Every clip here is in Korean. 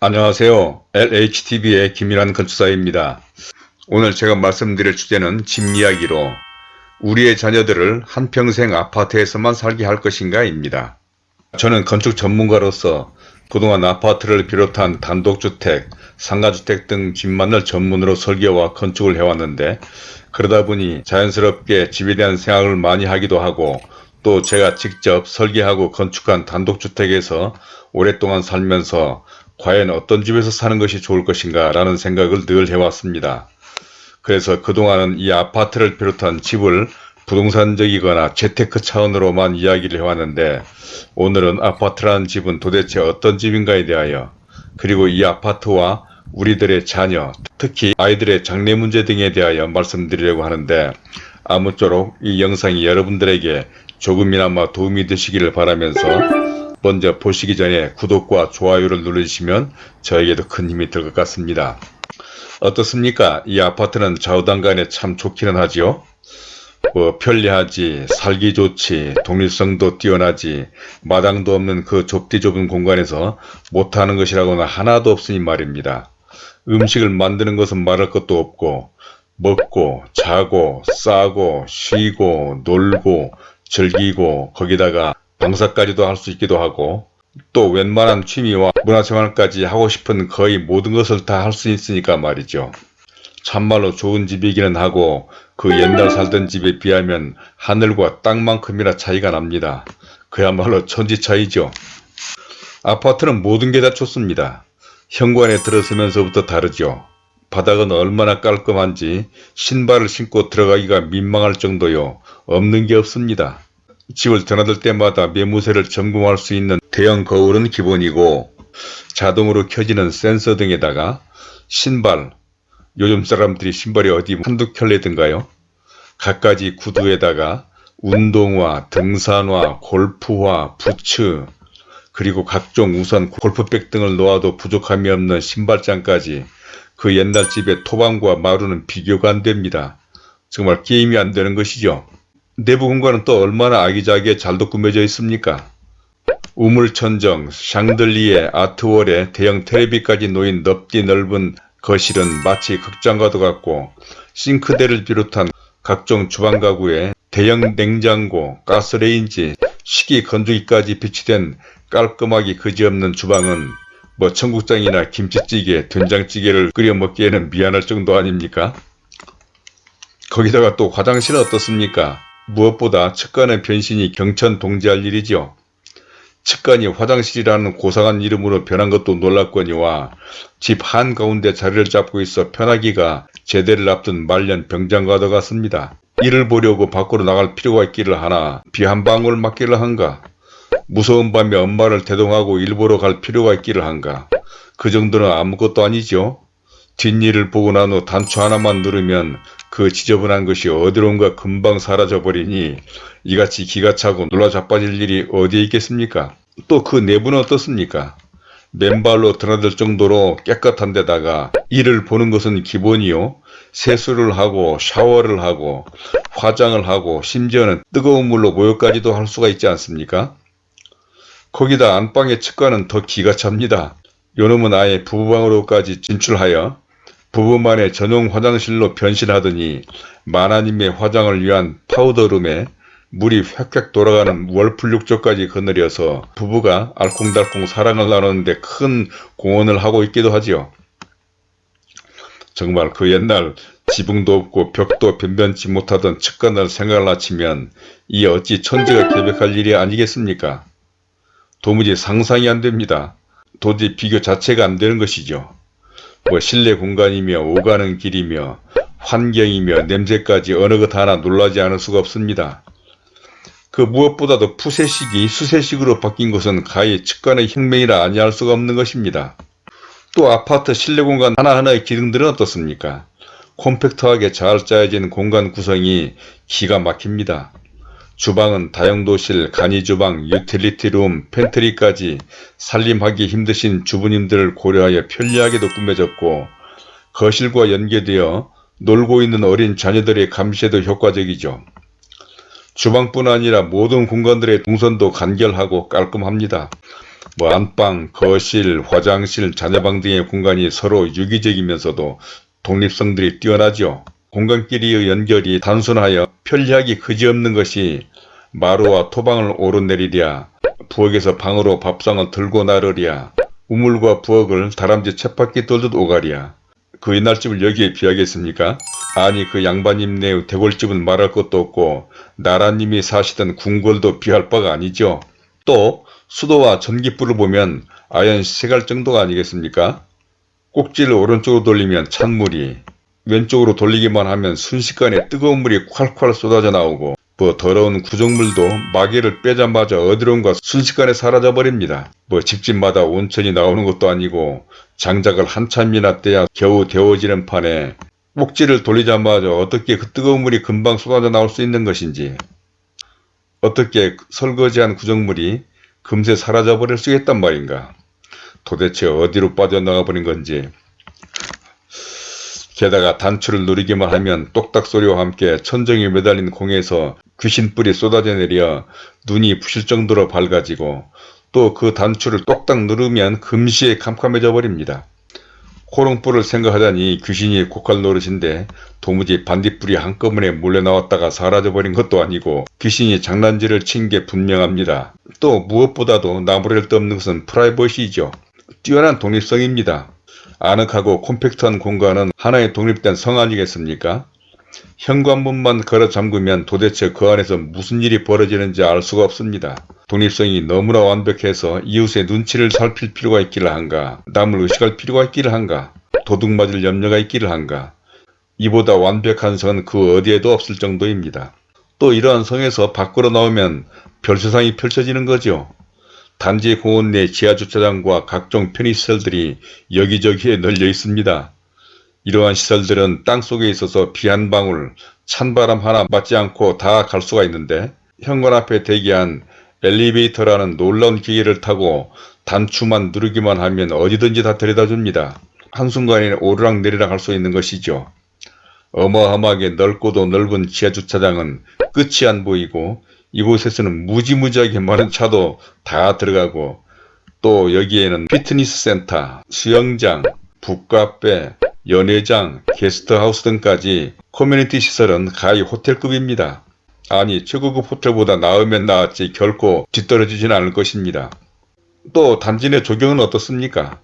안녕하세요. LHTV의 김일환 건축사입니다. 오늘 제가 말씀드릴 주제는 집 이야기로 우리의 자녀들을 한평생 아파트에서만 살게 할 것인가 입니다. 저는 건축 전문가로서 그동안 아파트를 비롯한 단독주택, 상가주택 등 집만을 전문으로 설계와 건축을 해왔는데 그러다 보니 자연스럽게 집에 대한 생각을 많이 하기도 하고 또 제가 직접 설계하고 건축한 단독주택에서 오랫동안 살면서 과연 어떤 집에서 사는 것이 좋을 것인가 라는 생각을 늘 해왔습니다. 그래서 그동안은 이 아파트를 비롯한 집을 부동산적이거나 재테크 차원으로만 이야기를 해왔는데 오늘은 아파트라는 집은 도대체 어떤 집인가에 대하여 그리고 이 아파트와 우리들의 자녀, 특히 아이들의 장래 문제 등에 대하여 말씀드리려고 하는데 아무쪼록 이 영상이 여러분들에게 조금이나마 도움이 되시기를 바라면서 먼저 보시기 전에 구독과 좋아요를 누르시면 저에게도 큰 힘이 될 것 같습니다. 어떻습니까? 이 아파트는 좌우단간에 참 좋기는 하지요. 뭐 편리하지, 살기 좋지, 독립성도 뛰어나지, 마당도 없는 그 좁디 좁은 공간에서 못하는 것이라고는 하나도 없으니 말입니다. 음식을 만드는 것은 말할 것도 없고 먹고 자고 싸고 쉬고 놀고 즐기고 거기다가 방사까지도 할 수 있기도 하고 또 웬만한 취미와 문화생활까지 하고 싶은 거의 모든 것을 다 할 수 있으니까 말이죠. 참말로 좋은 집이기는 하고 그 옛날 살던 집에 비하면 하늘과 땅만큼이나 차이가 납니다. 그야말로 천지 차이죠. 아파트는 모든 게 다 좋습니다. 현관에 들어서면서부터 다르죠. 바닥은 얼마나 깔끔한지 신발을 신고 들어가기가 민망할 정도요. 없는 게 없습니다. 집을 드나들 때마다 매무새를 점검할 수 있는 대형 거울은 기본이고 자동으로 켜지는 센서 등에다가 신발, 요즘 사람들이 신발이 어디 한두 켤레든가요? 갖가지 구두에다가 운동화, 등산화, 골프화, 부츠, 그리고 각종 우산, 골프백 등을 놓아도 부족함이 없는 신발장까지 그 옛날 집의 토방과 마루는 비교가 안 됩니다. 정말 게임이 안 되는 것이죠. 내부 공간은 또 얼마나 아기자기에 잘도 꾸며져 있습니까? 우물천정, 샹들리에, 아트월에 대형 테레비까지 놓인 넓디 넓은 거실은 마치 극장과도 같고 싱크대를 비롯한 각종 주방 가구에 대형 냉장고, 가스레인지, 식기 건조기까지 비치된 깔끔하기 그지없는 주방은 뭐 청국장이나 김치찌개, 된장찌개를 끓여 먹기에는 미안할 정도 아닙니까? 거기다가 또 화장실은 어떻습니까? 무엇보다 측간의 변신이 경천 동지할 일이죠. 측간이 화장실이라는 고상한 이름으로 변한 것도 놀랍거니와 집 한가운데 자리를 잡고 있어 편하기가 제대를 앞둔 말년 병장과도 같습니다. 이를 보려고 밖으로 나갈 필요가 있기를 하나 비 한 방울 맞기를 한가 무서운 밤에 엄마를 대동하고 일보러 갈 필요가 있기를 한가 그 정도는 아무것도 아니죠. 뒷일을 보고 난 후 단추 하나만 누르면 그 지저분한 것이 어디론가 금방 사라져버리니 이같이 기가 차고 놀라 자빠질 일이 어디에 있겠습니까? 또 그 내부는 어떻습니까? 맨발로 드나들 정도로 깨끗한 데다가 이를 보는 것은 기본이요. 세수를 하고 샤워를 하고 화장을 하고 심지어는 뜨거운 물로 목욕까지도 할 수가 있지 않습니까? 거기다 안방의 측과는 더 기가 찹니다. 요놈은 아예 부부방으로까지 진출하여 부부만의 전용 화장실로 변신하더니 만화님의 화장을 위한 파우더룸에 물이 획획 돌아가는 월풀육조까지 거느려서 부부가 알콩달콩 사랑을 나누는데 큰 공헌을 하고 있기도 하지요. 정말 그 옛날 지붕도 없고 벽도 변변치 못하던 측간을 생각을 하치면 이 어찌 천지가 계획할 일이 아니겠습니까? 도무지 상상이 안됩니다. 도저히 비교 자체가 안되는 것이죠. 뭐 실내 공간이며 오가는 길이며 환경이며 냄새까지 어느 것 하나 놀라지 않을 수가 없습니다. 그 무엇보다도 푸세식이 수세식으로 바뀐 것은 가히 측간의 혁명이라 아니할 수가 없는 것입니다. 또 아파트 실내 공간 하나하나의 기능들은 어떻습니까? 콤팩트하게 잘 짜여진 공간 구성이 기가 막힙니다. 주방은 다용도실, 간이주방, utility room, pantry까지 살림하기 힘드신 주부님들을 고려하여 편리하게도 꾸며졌고 거실과 연계되어 놀고 있는 어린 자녀들의 감시에도 효과적이죠. 주방뿐 아니라 모든 공간들의 동선도 간결하고 깔끔합니다. 뭐 안방, 거실, 화장실, 자녀방 등의 공간이 서로 유기적이면서도 독립성들이 뛰어나죠. 공간끼리의 연결이 단순하여 편리하기 그지없는 것이 마루와 토방을 오르내리랴 부엌에서 방으로 밥상을 들고 나르랴 우물과 부엌을 다람쥐 쳇바퀴 돌듯 오가랴 그 옛날집을 여기에 비하겠습니까? 아니 그 양반님네 대골집은 말할 것도 없고 나라님이 사시던 궁궐도 비할 바가 아니죠. 또 수도와 전기불을 보면 아연 세갈 정도가 아니겠습니까? 꼭지를 오른쪽으로 돌리면 찬물이 왼쪽으로 돌리기만 하면 순식간에 뜨거운 물이 콸콸 쏟아져 나오고 뭐 더러운 구정물도 마개를 빼자마자 어디론가 순식간에 사라져 버립니다. 뭐 집집마다 온천이 나오는 것도 아니고 장작을 한참이나 떼야 겨우 데워지는 판에 꼭지를 돌리자마자 어떻게 그 뜨거운 물이 금방 쏟아져 나올 수 있는 것인지 어떻게 설거지한 구정물이 금세 사라져 버릴 수 있단 말인가 도대체 어디로 빠져나가 버린 건지 게다가 단추를 누르기만 하면 똑딱 소리와 함께 천정에 매달린 공에서 귀신뿔이 쏟아져 내려 눈이 부실 정도로 밝아지고 또 그 단추를 똑딱 누르면 금시에 캄캄해져 버립니다. 호롱불을 생각하다니 귀신이 고칼 노릇인데 도무지 반딧불이 한꺼번에 몰려 나왔다가 사라져버린 것도 아니고 귀신이 장난질을 친 게 분명합니다. 또 무엇보다도 나무랄 데 없는 것은 프라이버시이죠. 뛰어난 독립성입니다. 아늑하고 콤팩트한 공간은 하나의 독립된 성 아니겠습니까? 현관문만 걸어 잠그면 도대체 그 안에서 무슨 일이 벌어지는지 알 수가 없습니다. 독립성이 너무나 완벽해서 이웃의 눈치를 살필 필요가 있기를 한가 남을 의식할 필요가 있기를 한가 도둑 맞을 염려가 있기를 한가 이보다 완벽한 성은 그 어디에도 없을 정도입니다. 또 이러한 성에서 밖으로 나오면 별 세상이 펼쳐지는 거죠. 단지 공원 내 지하주차장과 각종 편의시설들이 여기저기에 널려 있습니다. 이러한 시설들은 땅속에 있어서 비 한 방울, 찬바람 하나 맞지 않고 다 갈 수가 있는데 현관 앞에 대기한 엘리베이터라는 놀라운 기계를 타고 단추만 누르기만 하면 어디든지 다 데려다 줍니다. 한순간에 오르락 내리락 할 수 있는 것이죠. 어마어마하게 넓고도 넓은 지하주차장은 끝이 안 보이고 이곳에서는 무지무지하게 많은 차도 다 들어가고 또 여기에는 피트니스 센터, 수영장, 북카페, 연회장, 게스트하우스 등까지 커뮤니티 시설은 가히 호텔급입니다. 아니 최고급 호텔보다 나으면 나았지 결코 뒤떨어지지는 않을 것입니다. 또 단지 내 조경은 어떻습니까?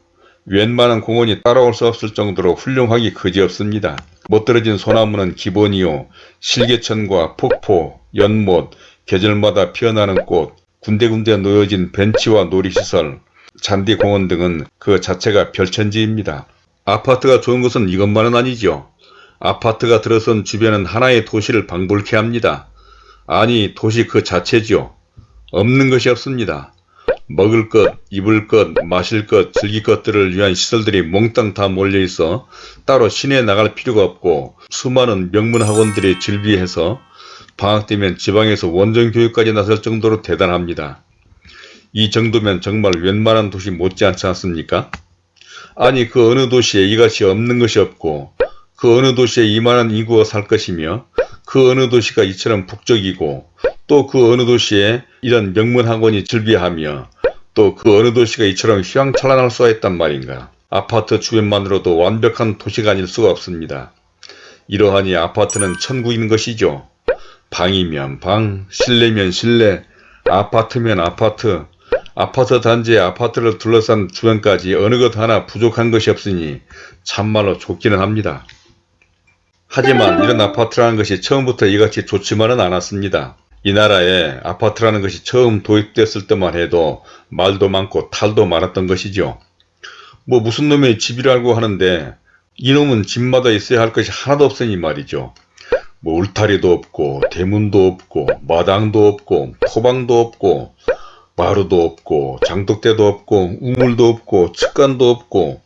웬만한 공원이 따라올 수 없을 정도로 훌륭하기 그지없습니다. 멋들어진 소나무는 기본이요. 실개천과 폭포, 연못, 계절마다 피어나는 꽃, 군데군데 놓여진 벤치와 놀이시설, 잔디공원 등은 그 자체가 별천지입니다. 아파트가 좋은 것은 이것만은 아니죠. 아파트가 들어선 주변은 하나의 도시를 방불케 합니다. 아니 도시 그 자체죠. 없는 것이 없습니다. 먹을 것, 입을 것, 마실 것, 즐길 것들을 위한 시설들이 몽땅 다 몰려있어 따로 시내에 나갈 필요가 없고 수많은 명문 학원들이 즐비해서 방학 때면 지방에서 원정 교육까지 나설 정도로 대단합니다. 이 정도면 정말 웬만한 도시 못지않지 않습니까? 아니 그 어느 도시에 이것이 없는 것이 없고 그 어느 도시에 이만한 인구가 살 것이며 그 어느 도시가 이처럼 북적이고 또 그 어느 도시에 이런 명문 학원이 즐비하며 또 그 어느 도시가 이처럼 휘황찬란할 수가 있단 말인가. 아파트 주변만으로도 완벽한 도시가 아닐 수가 없습니다. 이러하니 아파트는 천국인 것이죠. 방이면 방, 실내면 실내, 아파트면 아파트, 아파트 단지에 아파트를 둘러싼 주변까지 어느 것 하나 부족한 것이 없으니 참말로 좋기는 합니다. 하지만 이런 아파트라는 것이 처음부터 이같이 좋지만은 않았습니다. 이 나라에 아파트라는 것이 처음 도입됐을 때만 해도 말도 많고 탈도 많았던 것이죠. 뭐 무슨 놈의 집이라고 하는데 이놈은 집마다 있어야 할 것이 하나도 없으니 말이죠. 뭐 울타리도 없고 대문도 없고 마당도 없고 토방도 없고 마루도 없고 장독대도 없고 우물도 없고 측간도 없고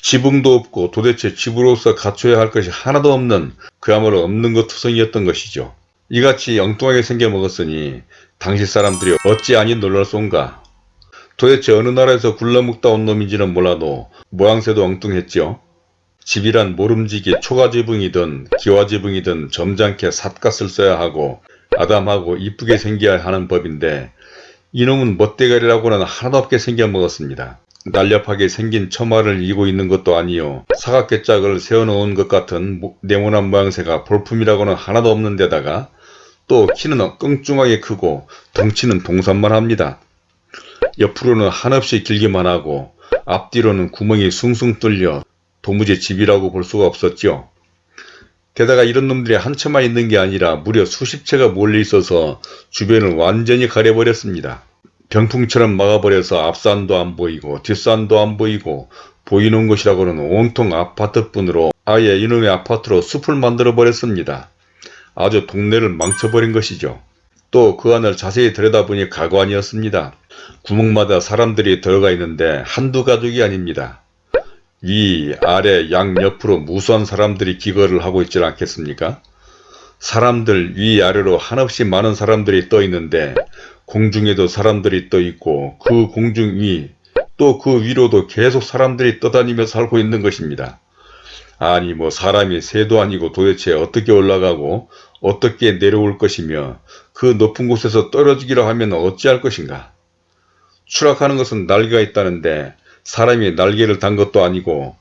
지붕도 없고 도대체 집으로서 갖춰야 할 것이 하나도 없는 그야말로 없는 것 투성이었던 것이죠. 이같이 엉뚱하게 생겨 먹었으니 당시 사람들이 어찌 아니 놀랄쏜가. 도대체 어느 나라에서 굴러먹다 온 놈인지는 몰라도 모양새도 엉뚱했죠. 집이란 모름지기 초가지붕이든 기와지붕이든 점잖게 삿갓을 써야 하고 아담하고 이쁘게 생겨야 하는 법인데 이놈은 멋대가리라고는 하나도 없게 생겨 먹었습니다. 날렵하게 생긴 처마를 이고 있는 것도 아니요 사각개짝을 세워놓은 것 같은 모- 네모난 모양새가 볼품이라고는 하나도 없는 데다가 또 키는 끙충하게 크고 덩치는 동산만 합니다. 옆으로는 한없이 길기만 하고 앞뒤로는 구멍이 숭숭 뚫려 도무지 집이라고 볼 수가 없었죠. 게다가 이런 놈들이 한 채만 있는 게 아니라 무려 수십 채가 몰려 있어서 주변을 완전히 가려버렸습니다. 병풍처럼 막아버려서 앞산도 안 보이고 뒷산도 안 보이고 보이는 곳이라고는 온통 아파트뿐으로 아예 이놈의 아파트로 숲을 만들어 버렸습니다. 아주 동네를 망쳐버린 것이죠. 또 그 안을 자세히 들여다보니 가관이었습니다. 구멍마다 사람들이 들어가 있는데 한두 가족이 아닙니다. 위, 아래, 양 옆으로 무수한 사람들이 기거를 하고 있지 않겠습니까? 사람들 위, 아래로 한없이 많은 사람들이 떠 있는데 공중에도 사람들이 떠 있고 그 공중 위, 또 그 위로도 계속 사람들이 떠다니며 살고 있는 것입니다. 아니 뭐 사람이 새도 아니고 도대체 어떻게 올라가고 어떻게 내려올 것이며 그 높은 곳에서 떨어지기로 하면 어찌할 것인가. 추락하는 것은 날개가 있다는데 사람이 날개를 단 것도 아니고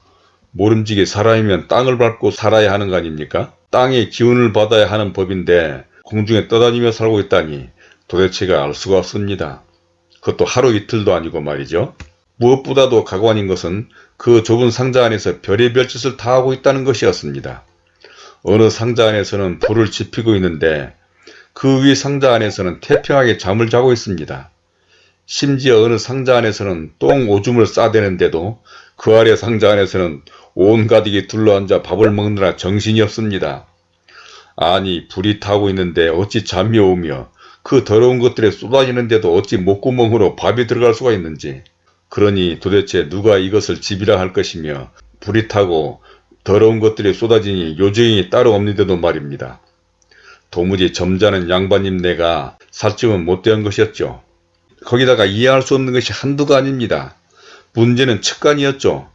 모름지기 사람이면 땅을 밟고 살아야 하는 거 아닙니까? 땅의 기운을 받아야 하는 법인데 공중에 떠다니며 살고 있다니 도대체가 알 수가 없습니다. 그것도 하루 이틀도 아니고 말이죠. 무엇보다도 가관인 것은 그 좁은 상자 안에서 별의별 짓을 다 하고 있다는 것이었습니다. 어느 상자 안에서는 불을 지피고 있는데 그 위 상자 안에서는 태평하게 잠을 자고 있습니다. 심지어 어느 상자 안에서는 똥 오줌을 싸대는데도 그 아래 상자 안에서는 온 가득이 둘러앉아 밥을 먹느라 정신이 없습니다. 아니 불이 타고 있는데 어찌 잠이 오며 그 더러운 것들에 쏟아지는데도 어찌 목구멍으로 밥이 들어갈 수가 있는지 그러니 도대체 누가 이것을 집이라 할 것이며 불이 타고 더러운 것들이 쏟아지니 요정이 따로 없는데도 말입니다. 도무지 점잖은 양반님 내가 살찌면 못된 것이었죠. 거기다가 이해할 수 없는 것이 한두가 아닙니다. 문제는 측간이었죠.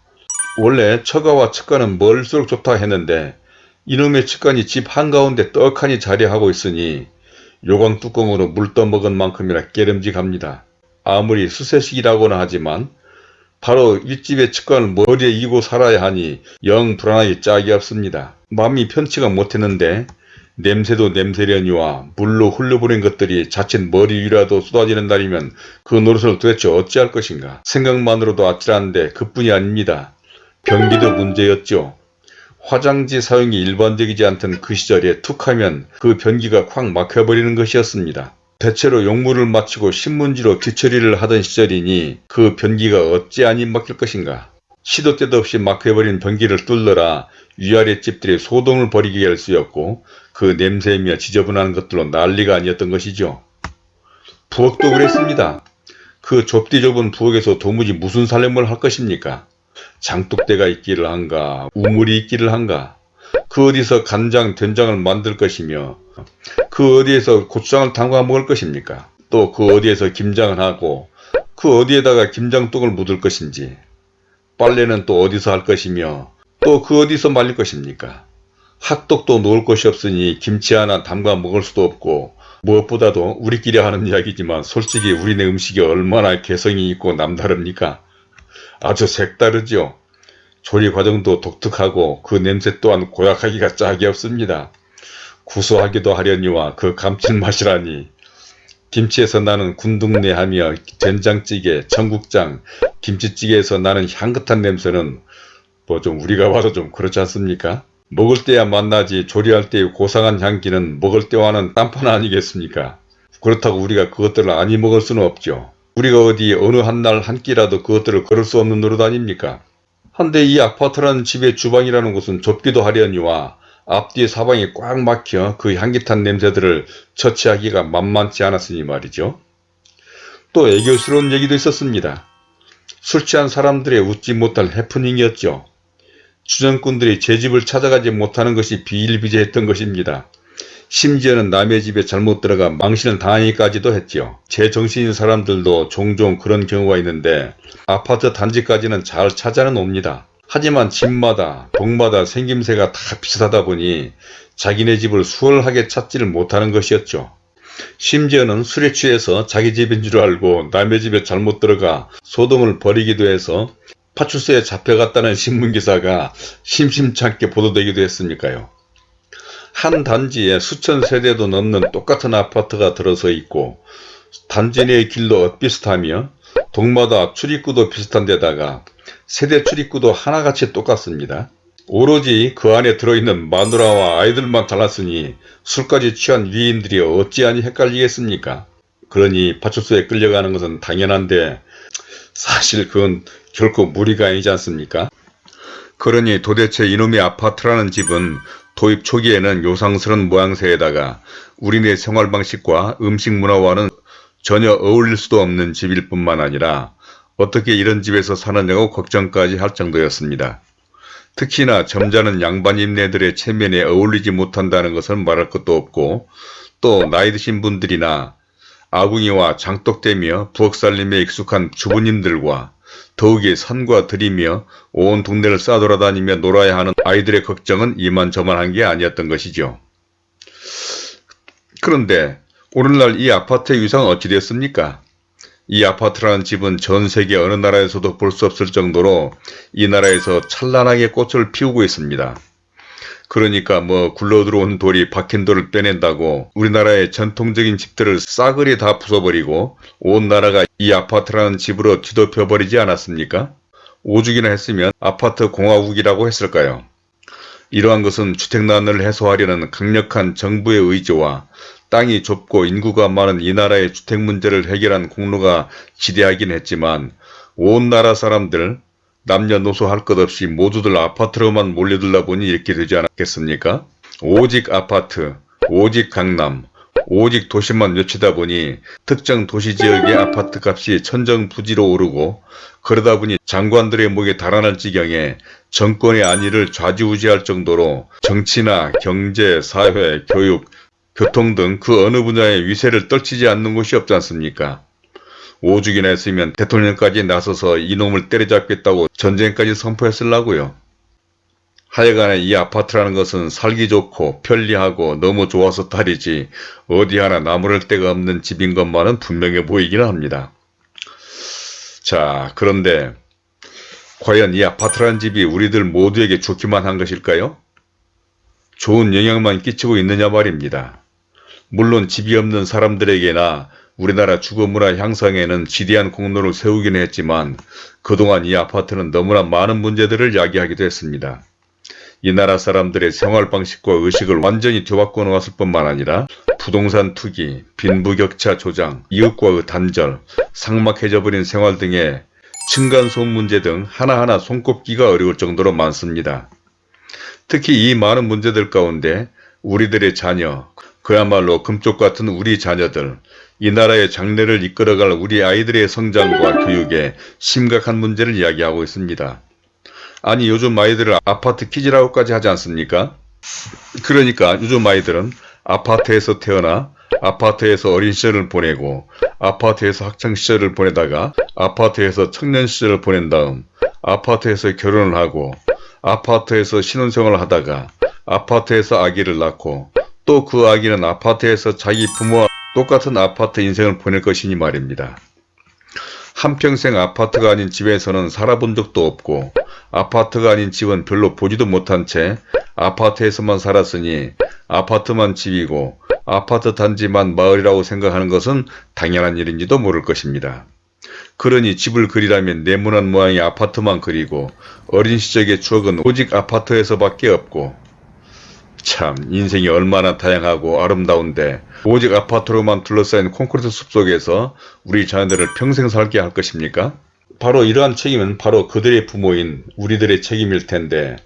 원래 처가와 측간은 멀수록 좋다 했는데 이놈의 측간이 집 한가운데 떡하니 자리하고 있으니 요강 뚜껑으로 물 떠먹은 만큼이나 깨름직합니다. 아무리 수세식이라고는 하지만 바로 윗집의 측간을 머리에 이고 살아야 하니 영 불안하기 짝이 없습니다. 마음이 편치가 못했는데 냄새도 냄새려니와 물로 흘려보낸 것들이 자칫 머리 위라도 쏟아지는 날이면 그 노릇을 도대체 어찌할 것인가 생각만으로도 아찔한데 그뿐이 아닙니다. 변기도 문제였죠. 화장지 사용이 일반적이지 않던 그 시절에 툭하면 그 변기가 콱 막혀버리는 것이었습니다. 대체로 용물을 마치고 신문지로 뒤처리를 하던 시절이니 그 변기가 어찌 안 막힐 것인가. 시도 때도 없이 막혀버린 변기를 뚫느라 위아래 집들이 소동을 벌이게 할 수였고 그 냄새며 지저분한 것들로 난리가 아니었던 것이죠. 부엌도 그랬습니다. 그 좁디 좁은 부엌에서 도무지 무슨 살림을 할 것입니까? 장독대가 있기를 한가 우물이 있기를 한가 그 어디서 간장 된장을 만들 것이며 그 어디에서 고추장을 담가 먹을 것입니까? 또 그 어디에서 김장을 하고 그 어디에다가 김장떡을 묻을 것인지 빨래는 또 어디서 할 것이며 또 그 어디서 말릴 것입니까? 핫떡도 놓을 곳이 없으니 김치 하나 담가 먹을 수도 없고 무엇보다도 우리끼리 하는 이야기지만 솔직히 우리네 음식이 얼마나 개성이 있고 남다릅니까? 아주 색다르죠. 조리 과정도 독특하고 그 냄새 또한 고약하기가 짝이 없습니다. 구수하기도 하려니와 그 감칠맛이라니 김치에서 나는 군둥내하며 된장찌개, 청국장, 김치찌개에서 나는 향긋한 냄새는 뭐 좀 우리가 봐도 좀 그렇지 않습니까? 먹을 때야 만나지 조리할 때의 고상한 향기는 먹을 때와는 딴판 아니겠습니까? 그렇다고 우리가 그것들을 아니 먹을 수는 없죠. 우리가 어디 어느 한날 한 끼라도 그것들을 걸을 수 없는 노릇 아닙니까? 한데 이 아파트라는 집의 주방이라는 곳은 좁기도 하려니와 앞뒤 사방이 꽉 막혀 그 향기탄 냄새들을 처치하기가 만만치 않았으니 말이죠. 또 애교스러운 얘기도 있었습니다. 술 취한 사람들의 웃지 못할 해프닝이었죠. 주정꾼들이 제 집을 찾아가지 못하는 것이 비일비재했던 것입니다. 심지어는 남의 집에 잘못 들어가 망신을 당하기까지도 했지요. 제 정신인 사람들도 종종 그런 경우가 있는데 아파트 단지까지는 잘 찾아는 옵니다. 하지만 집마다 동마다 생김새가 다 비슷하다 보니 자기네 집을 수월하게 찾지를 못하는 것이었죠. 심지어는 술에 취해서 자기 집인 줄 알고 남의 집에 잘못 들어가 소동을 벌이기도 해서 파출소에 잡혀갔다는 신문기사가 심심찮게 보도되기도 했으니까요. 한 단지에 수천 세대도 넘는 똑같은 아파트가 들어서 있고 단지 내의 길도 엇비슷하며 동마다 출입구도 비슷한 데다가 세대 출입구도 하나같이 똑같습니다. 오로지 그 안에 들어있는 마누라와 아이들만 잘났으니 술까지 취한 위인들이 어찌하니 헷갈리겠습니까? 그러니 파출소에 끌려가는 것은 당연한데 사실 그건 결코 무리가 아니지 않습니까? 그러니 도대체 이놈의 아파트라는 집은 도입 초기에는 요상스런 모양새에다가 우리네 생활 방식과 음식 문화와는 전혀 어울릴 수도 없는 집일 뿐만 아니라 어떻게 이런 집에서 사느냐고 걱정까지 할 정도였습니다. 특히나 점잖은 양반인네들의 체면에 어울리지 못한다는 것은 말할 것도 없고 또 나이 드신 분들이나 아궁이와 장독대며 부엌살림에 익숙한 주부님들과 더욱이 산과 들이며 온 동네를 싸돌아다니며 놀아야 하는 아이들의 걱정은 이만저만한 게 아니었던 것이죠. 그런데 오늘날 이 아파트의 위상은 어찌 되었습니까? 이 아파트라는 집은 전 세계 어느 나라에서도 볼 수 없을 정도로 이 나라에서 찬란하게 꽃을 피우고 있습니다. 그러니까 뭐 굴러 들어온 돌이 박힌 돌을 빼낸다고 우리나라의 전통적인 집들을 싸그리 다 부숴버리고 온 나라가 이 아파트라는 집으로 뒤덮여버리지 않았습니까? 오죽이나 했으면 아파트 공화국이라고 했을까요? 이러한 것은 주택난을 해소하려는 강력한 정부의 의지와 땅이 좁고 인구가 많은 이 나라의 주택 문제를 해결한 공로가 지대하긴 했지만 온 나라 사람들 남녀노소 할 것 없이 모두들 아파트로만 몰려들다 보니 이렇게 되지 않았겠습니까? 오직 아파트, 오직 강남, 오직 도시만 맺히다 보니 특정 도시 지역의 아파트 값이 천정부지로 오르고 그러다 보니 장관들의 목에 달아날 지경에 정권의 안위를 좌지우지할 정도로 정치나 경제, 사회, 교육, 교통 등 그 어느 분야의 위세를 떨치지 않는 곳이 없지 않습니까? 오죽이나 했으면 대통령까지 나서서 이놈을 때려잡겠다고 전쟁까지 선포했을라고요. 하여간에 이 아파트라는 것은 살기 좋고 편리하고 너무 좋아서 딸이지 어디 하나 나무랄 데가 없는 집인 것만은 분명해 보이기는 합니다. 자 그런데 과연 이 아파트라는 집이 우리들 모두에게 좋기만 한 것일까요? 좋은 영향만 끼치고 있느냐 말입니다. 물론 집이 없는 사람들에게나 우리나라 주거문화 향상에는 지대한 공로를 세우기는 했지만 그동안 이 아파트는 너무나 많은 문제들을 야기하기도 했습니다. 이 나라 사람들의 생활 방식과 의식을 완전히 뒤바꿔 놓았을 뿐만 아니라 부동산 투기, 빈부격차 조장, 이웃과의 단절, 삭막해져 버린 생활 등의 층간소음 문제 등 하나하나 손꼽기가 어려울 정도로 많습니다. 특히 이 많은 문제들 가운데 우리들의 자녀, 그야말로 금쪽 같은 우리 자녀들, 이 나라의 장래를 이끌어갈 우리 아이들의 성장과 교육에 심각한 문제를 이야기하고 있습니다. 아니 요즘 아이들을 아파트 키즈라고까지 하지 않습니까? 그러니까 요즘 아이들은 아파트에서 태어나 아파트에서 어린 시절을 보내고 아파트에서 학창 시절을 보내다가 아파트에서 청년 시절을 보낸 다음 아파트에서 결혼을 하고 아파트에서 신혼생활을 하다가 아파트에서 아기를 낳고 또 그 아기는 아파트에서 자기 부모와 똑같은 아파트 인생을 보낼 것이니 말입니다. 한평생 아파트가 아닌 집에서는 살아본 적도 없고 아파트가 아닌 집은 별로 보지도 못한 채 아파트에서만 살았으니 아파트만 집이고 아파트 단지만 마을이라고 생각하는 것은 당연한 일인지도 모를 것입니다. 그러니 집을 그리라면 네모난 모양의 아파트만 그리고 어린 시절의 추억은 오직 아파트에서밖에 없고 참 인생이 얼마나 다양하고 아름다운데 오직 아파트로만 둘러싸인 콘크리트 숲속에서 우리 자녀들을 평생 살게 할 것입니까? 바로 이러한 책임은 바로 그들의 부모인 우리들의 책임일 텐데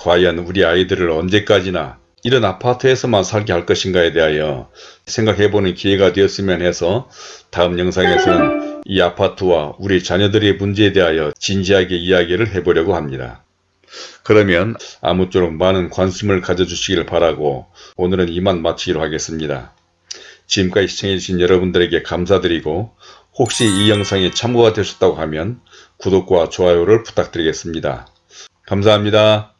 과연 우리 아이들을 언제까지나 이런 아파트에서만 살게 할 것인가에 대하여 생각해보는 기회가 되었으면 해서 다음 영상에서는 이 아파트와 우리 자녀들의 문제에 대하여 진지하게 이야기를 해보려고 합니다. 그러면 아무쪼록 많은 관심을 가져주시기를 바라고 오늘은 이만 마치기로 하겠습니다. 지금까지 시청해주신 여러분들에게 감사드리고 혹시 이 영상이 참고가 되셨다고 하면 구독과 좋아요를 부탁드리겠습니다. 감사합니다.